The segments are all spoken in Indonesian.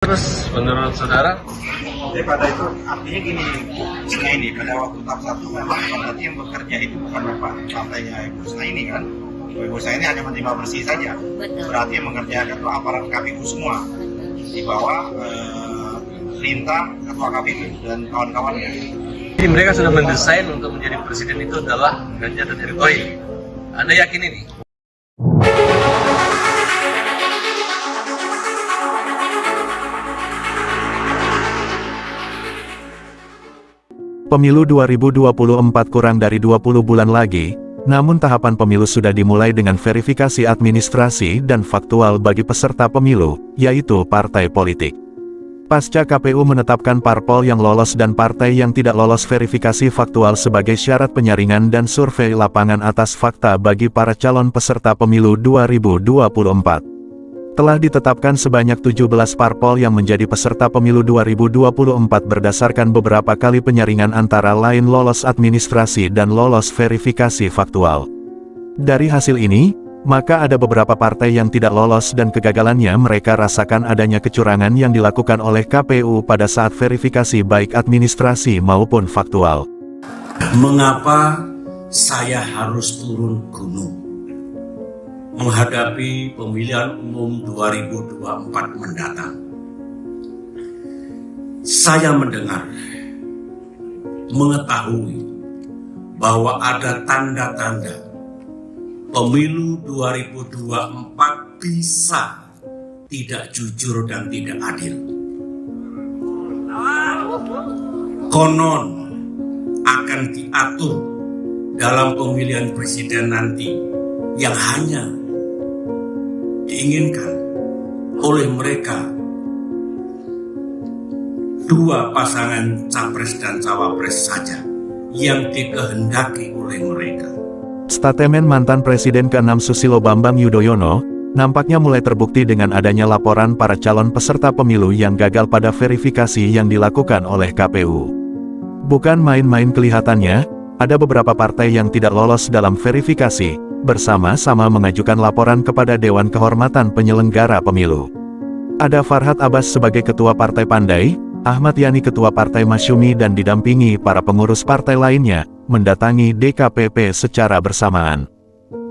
Terus menurut saudara? daripada itu artinya gini Husna ini pada waktu tahap satu memang berarti yang bekerja itu bukan bapak partainya Ibu Husna ini kan Ibu Husna ini hanya menerima bersih saja Betul. berarti yang mengerjakan itu aparat KPU semua di bawah eh, perintah ketua KPU dan kawan-kawannya Jadi mereka sudah mendesain untuk menjadi presiden itu adalah Ganjar dan Erick Thohir. Anda yakin ini? Pemilu 2024 kurang dari 20 bulan lagi, namun tahapan pemilu sudah dimulai dengan verifikasi administrasi dan faktual bagi peserta pemilu, yaitu partai politik. Pasca KPU menetapkan parpol yang lolos dan partai yang tidak lolos verifikasi faktual sebagai syarat penyaringan dan survei lapangan atas fakta bagi para calon peserta pemilu 2024 telah ditetapkan sebanyak 17 parpol yang menjadi peserta pemilu 2024 berdasarkan beberapa kali penyaringan antara lain lolos administrasi dan lolos verifikasi faktual. Dari hasil ini, maka ada beberapa partai yang tidak lolos dan kegagalannya mereka rasakan adanya kecurangan yang dilakukan oleh KPU pada saat verifikasi baik administrasi maupun faktual. Mengapa saya harus turun gunung? Menghadapi pemilihan umum 2024 mendatang. Saya mendengar, mengetahui bahwa ada tanda-tanda pemilu 2024 bisa tidak jujur dan tidak adil. Konon akan diatur dalam pemilihan presiden nanti yang hanya diinginkan oleh mereka dua pasangan capres dan cawapres saja yang dikehendaki oleh mereka. Statemen mantan Presiden ke-6 Susilo Bambang Yudhoyono, nampaknya mulai terbukti dengan adanya laporan para calon peserta pemilu yang gagal pada verifikasi yang dilakukan oleh KPU. Bukan main-main kelihatannya, ada beberapa partai yang tidak lolos dalam verifikasi, bersama-sama mengajukan laporan kepada Dewan Kehormatan Penyelenggara Pemilu. Ada Farhad Abbas sebagai Ketua Partai Pandai, Ahmad Yani Ketua Partai Masyumi dan didampingi para pengurus partai lainnya, mendatangi DKPP secara bersamaan.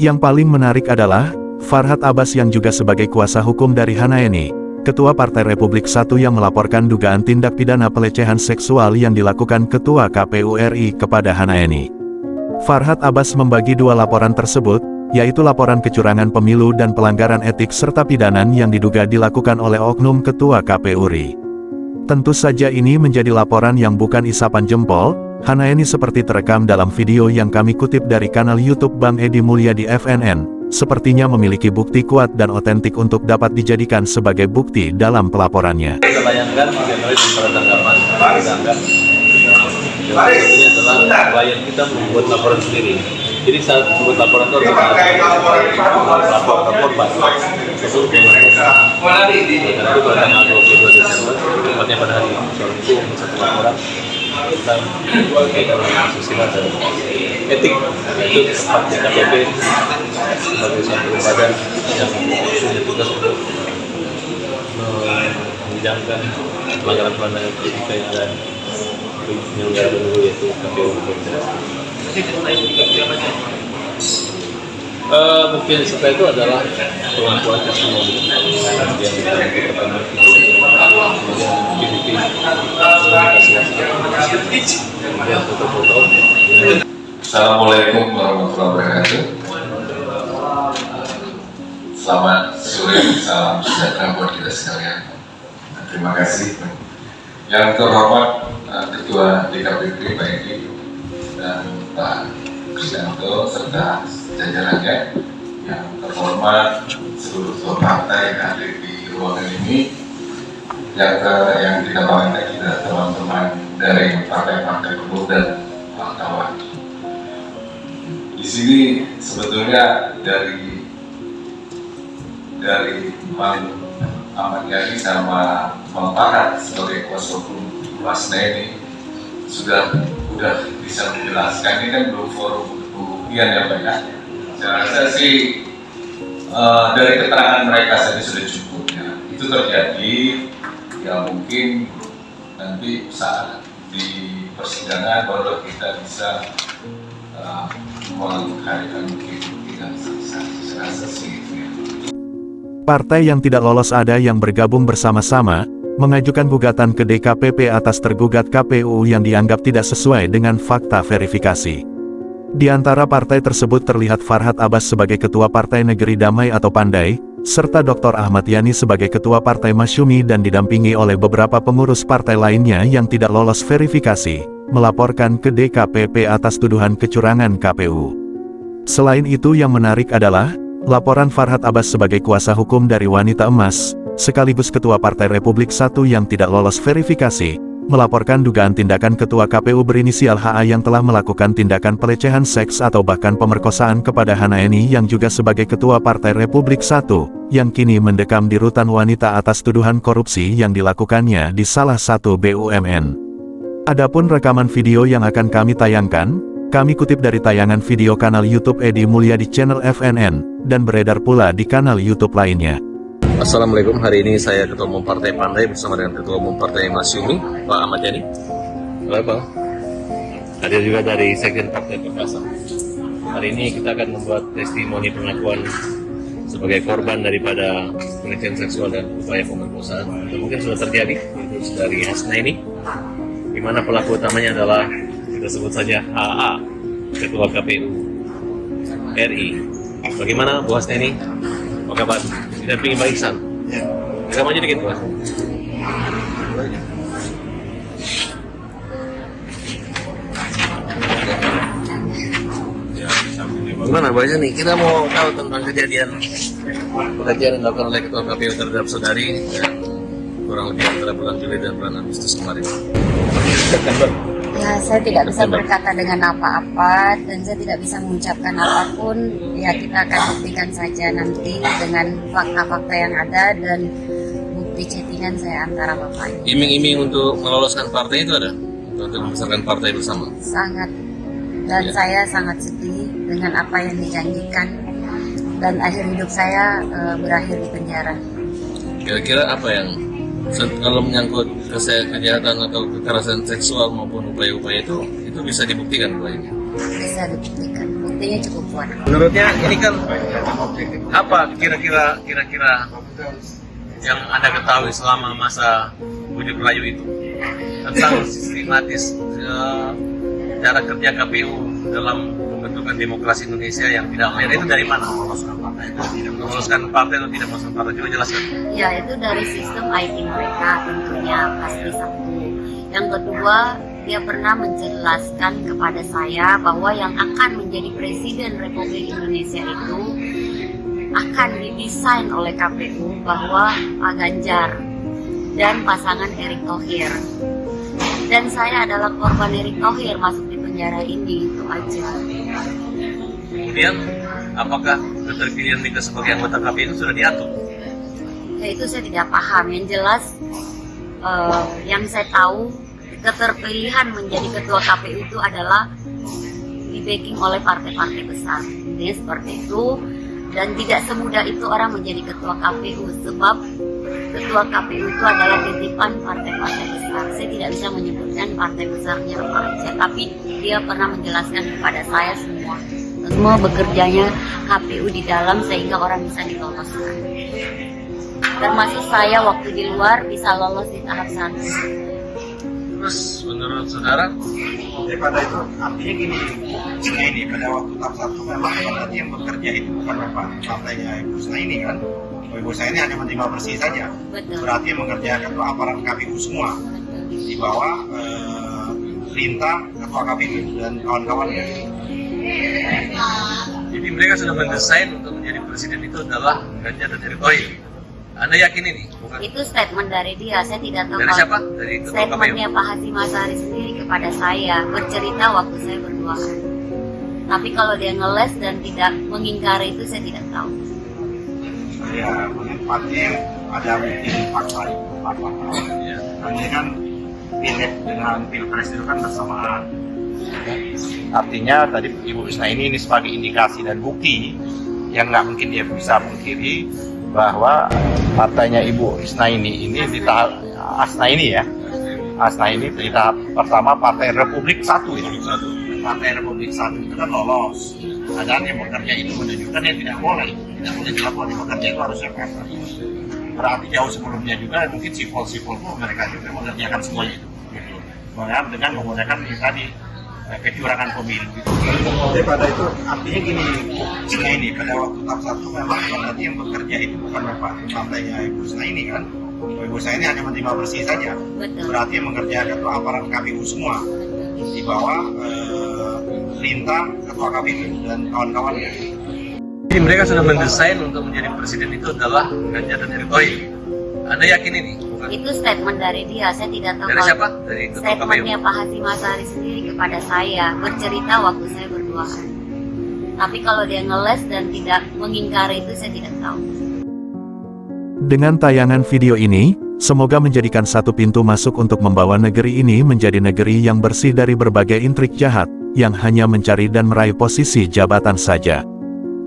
Yang paling menarik adalah, Farhad Abbas yang juga sebagai kuasa hukum dari Hanaeni, Ketua Partai Republik I yang melaporkan dugaan tindak pidana pelecehan seksual yang dilakukan Ketua KPU RI kepada Hanaeni. Farhad Abbas membagi dua laporan tersebut, yaitu laporan kecurangan pemilu dan pelanggaran etik serta pidanan yang diduga dilakukan oleh oknum Ketua KPU RI. Tentu saja ini menjadi laporan yang bukan isapan jempol, Hanaeni seperti terekam dalam video yang kami kutip dari kanal YouTube Bang Edi Mulyadi FNN, sepertinya memiliki bukti kuat dan otentik untuk dapat dijadikan sebagai bukti dalam pelaporannya. Kita bayangkan kita ini adalah klien kita membuat laporan sendiri. Jadi saat membuat laporan itu harus ada lapor ke korban. Itu pada tanggal 22 Desember, pada hari laporan tentang dan etik itu KPP sebagai satu badan yang tugas untuk penyelenggara pemilu yaitu KPU Uh, bukti yang disukai itu adalah pengakuan testimoni yang pertama kemudian bukti-bukti kemudian foto-foto Assalamualaikum warahmatullahi wabarakatuh. Selamat sore, salam sejahtera buat kita sekalian. Terima kasih. Yang terhormat eh, Ketua DKPP Pak Edi dan Pak Kristianto serta jajarannya yang terhormat seluruh ketua partai yang hadir di ruangan ini. Yang yang kita banggakan kita teman-teman dari partai-partai penuh dan wartawan. Di sini sebetulnya dari dari Bang Ahmad Yani sama Farhat sebagai kuasa hukum Wasna ini sudah sudah bisa menjelaskan ini kan belum forum pembuktian ya Pak ya. Saya rasa sih eh, dari keterangan mereka saja sudah cukup ya. Itu terjadi mungkin nanti saat di persidangan baru kita bisa uh, menghadirkan bukti dan saksi saya rasa sih ya. Partai yang tidak lolos ada yang bergabung bersama-sama, mengajukan gugatan ke DKPP atas tergugat KPU yang dianggap tidak sesuai dengan fakta verifikasi. Di antara partai tersebut terlihat Farhad Abbas sebagai Ketua Partai Negeri Damai atau Pandai, serta Dr. Ahmad Yani sebagai Ketua Partai Masyumi dan didampingi oleh beberapa pengurus partai lainnya yang tidak lolos verifikasi, melaporkan ke DKPP atas tuduhan kecurangan KPU. Selain itu yang menarik adalah, laporan Farhad Abbas sebagai kuasa hukum dari wanita emas, sekaligus Ketua Partai Republik Satu yang tidak lolos verifikasi, melaporkan dugaan tindakan Ketua KPU berinisial HA yang telah melakukan tindakan pelecehan seks atau bahkan pemerkosaan kepada Hanaeni yang juga sebagai Ketua Partai Republik Satu, yang kini mendekam di rutan wanita atas tuduhan korupsi yang dilakukannya di salah satu BUMN. Adapun rekaman video yang akan kami tayangkan, kami kutip dari tayangan video kanal YouTube Edi Mulya di channel FNN, dan beredar pula di kanal YouTube lainnya. Assalamualaikum, hari ini saya Ketua Umum Partai Pandai bersama dengan Ketua Umum Partai Masyumi, Pak Ahmad Yani. Halo Bang. Hadir juga dari Sekjen Partai Perkasa. Hari ini kita akan membuat testimoni pengakuan sebagai korban daripada pelecehan seksual dan upaya pemerkosaan mungkin sudah terjadi yaitu dari Hasna ini di mana pelaku utamanya adalah kita sebut saja HA Ketua KPU RI bagaimana Bu Hasna ini apa kabar didampingi Pak Iksan Ya. Agak maju dikit Bu Gimana Pak Iksan nih? Kita mau tahu tentang kejadian kejadian yang dilakukan oleh Ketua KPU terhadap saudari dan kurang lebih antara bulan Juli dan bulan Agustus kemarin. September. Ya, saya tidak bisa berkata dengan apa-apa dan saya tidak bisa mengucapkan apa pun. Ya, kita akan buktikan saja nanti dengan fakta-fakta yang ada dan bukti chattingan saya antara bapaknya. Iming-iming untuk meloloskan partai itu ada? Untuk membesarkan partai bersama? Sangat dan Ya. saya sangat sedih dengan apa yang dijanjikan dan akhir hidup saya eh, berakhir di penjara. Kira-kira apa yang kalau menyangkut kejahatan atau kekerasan seksual maupun upaya-upaya itu itu bisa dibuktikan ini? Bisa dibuktikan. Buktinya cukup kuat. Menurutnya ini kan apa kira-kira kira-kira yang anda ketahui selama masa bujuk rayu itu tentang sistematis eh, cara kerja KPU dalam pembentukan demokrasi Indonesia yang tidak fair itu dari mana? Meloloskan partai itu tidak Meloloskan partai atau tidak meloloskan partai? Coba jelaskan. Ya, itu dari sistem IT mereka tentunya pasti satu. Yang kedua, dia pernah menjelaskan kepada saya bahwa yang akan menjadi Presiden Republik Indonesia itu akan didesain oleh KPU bahwa Pak Ganjar dan pasangan Erick Thohir. Dan saya adalah korban Erick Thohir masuk penjara ini, itu aja. Kemudian apakah keterpilihan Mika sebagai anggota KPU sudah diatur? ya itu saya tidak paham yang jelas eh, yang saya tahu keterpilihan menjadi ketua KPU itu adalah di backing oleh partai-partai besar intinya seperti itu dan tidak semudah itu orang menjadi ketua KPU sebab ketua KPU itu adalah titipan partai-partai besar. Saya tidak bisa menyebutkan partai besarnya apa aja tapi dia pernah menjelaskan kepada saya semua. Semua bekerjanya KPU di dalam sehingga orang bisa diloloskan termasuk saya waktu di luar bisa lolos di tahap satu. Terus menurut saudara? Daripada itu artinya gini Husna ini pada waktu tahap satu memang berarti yang bekerja itu bukan bapak partainya Ibu Husna ini kan. Ibu Husna ini hanya menerima bersih saja. Betul. berarti yang mengerjakan itu aparat KPU semua. Di bawah eh, perintah ketua KPU dan kawan-kawannya. Jadi mereka sudah mendesain untuk menjadi presiden itu adalah Ganjar dan Erick Thohir. Anda yakin ini? Bukan Itu statement dari dia, saya tidak tahu. dari siapa? Dari Statementnya. Pak Hasim Azhari sendiri kepada saya bercerita waktu saya berduaan. Tapi kalau dia ngeles dan tidak mengingkari itu saya tidak tahu. ya menempatnya ada fakta itu fakta Ya. Artinya kan pileg dengan pilpres itu kan bersamaan. Artinya tadi Ibu Husna ini, ini sebagai indikasi dan bukti yang nggak mungkin dia bisa mengkiri bahwa partainya Ibu Husna ini ini di tahap Asna ini ya. Asna ini berita pertama Partai Republik Satu ya. Partai Republik Satu itu kan lolos. Padahal yang bekerja itu menunjukkan yang tidak boleh. Tidak boleh dilakukan yang bekerja itu harus yang apa. Berarti jauh sebelumnya juga mungkin sipol-sipol mereka juga mengerjakan semuanya itu. Dengan, menggunakan tadi kecurangan pemilu gitu. Daripada itu artinya gini, Sina ini pada waktu tahap satu memang berarti yang bekerja itu bukan Bapak partainya Ibu Sina ini kan. Ibu Sina ini hanya menerima bersih saja. Betul. Berarti yang mengerjakan itu aparat KPU semua di bawah eh, perintah ketua KPU dan kawan-kawannya. Jadi mereka sudah mendesain untuk menjadi presiden itu adalah Ganjar dan Erick Thohir. Anda yakin ini? Bukan. Itu statement dari dia, saya tidak tahu. Dari kalau- siapa? Dari Statementnya. Pak Hasim Asari sendiri kepada saya, bercerita waktu saya berduaan. Tapi kalau dia ngeles dan tidak mengingkari itu, saya tidak tahu. Dengan tayangan video ini, semoga menjadikan satu pintu masuk untuk membawa negeri ini menjadi negeri yang bersih dari berbagai intrik jahat, yang hanya mencari dan meraih posisi jabatan saja.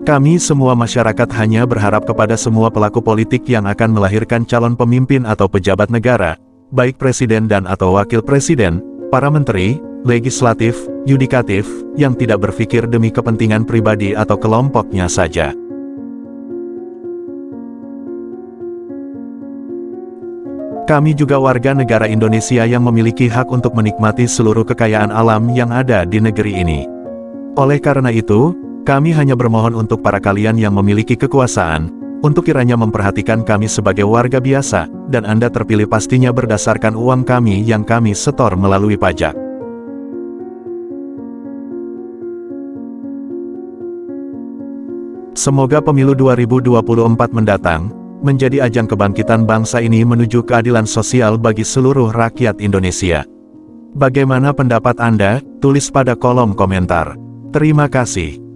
Kami semua masyarakat hanya berharap kepada semua pelaku politik yang akan melahirkan calon pemimpin atau pejabat negara, baik presiden dan atau wakil presiden, para menteri, legislatif, yudikatif, yang tidak berpikir demi kepentingan pribadi atau kelompoknya saja. Kami juga warga negara Indonesia yang memiliki hak untuk menikmati seluruh kekayaan alam yang ada di negeri ini. Oleh karena itu, kami hanya bermohon untuk para kalian yang memiliki kekuasaan, untuk kiranya memperhatikan kami sebagai warga biasa, dan Anda terpilih pastinya berdasarkan uang kami yang kami setor melalui pajak. Semoga pemilu 2024 mendatang, menjadi ajang kebangkitan bangsa ini menuju keadilan sosial bagi seluruh rakyat Indonesia. Bagaimana pendapat Anda? Tulis pada kolom komentar. Terima kasih.